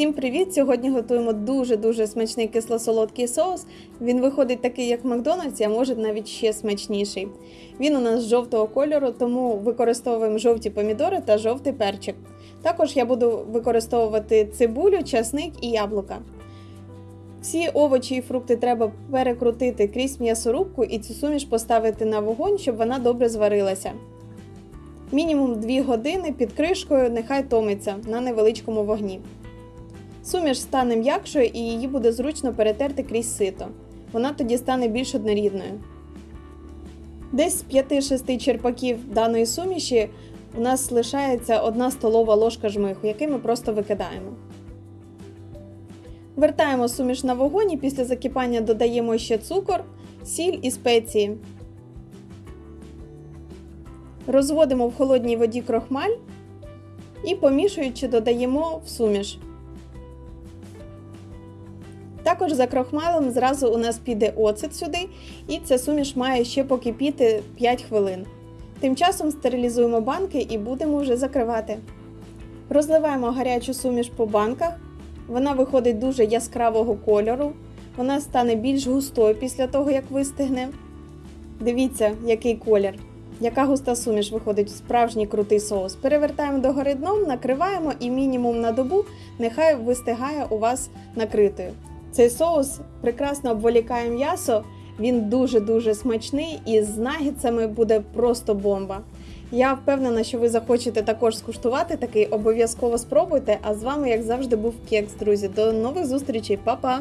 Всім привіт! Сьогодні готуємо дуже-дуже смачний кисло-солодкий соус. Він виходить такий, як в Макдональдсі, а може навіть ще смачніший. Він у нас жовтого кольору, тому використовуємо жовті помідори та жовтий перчик. Також я буду використовувати цибулю, часник і яблука. Всі овочі і фрукти треба перекрутити крізь м'ясорубку і цю суміш поставити на вогонь, щоб вона добре зварилася. Мінімум 2 години під кришкою нехай томиться на невеличкому вогні. Суміш стане м'якшою і її буде зручно перетерти крізь сито. Вона тоді стане більш однорідною. Десь з 5-6 черпаків даної суміші у нас лишається 1 столова ложка жмиху, який ми просто викидаємо. Вертаємо суміш на вогонь і після закипання додаємо ще цукор, сіль і спеції. Розводимо в холодній воді крохмаль і помішуючи додаємо в суміш. Також за крохмалем зразу у нас піде оцет сюди, і ця суміш має ще покипіти 5 хвилин. Тим часом стерилізуємо банки і будемо вже закривати. Розливаємо гарячу суміш по банках. Вона виходить дуже яскравого кольору. Вона стане більш густою після того, як вистигне. Дивіться, який колір. Яка густа суміш виходить справжній крутий соус. Перевертаємо догори дном, накриваємо і мінімум на добу нехай вистигає у вас накритою. Цей соус прекрасно обволікає м'ясо, він дуже-дуже смачний і з нагідцями буде просто бомба. Я впевнена, що ви захочете також скуштувати такий, обов'язково спробуйте. А з вами, як завжди, був Кекс, друзі. До нових зустрічей, Па-па!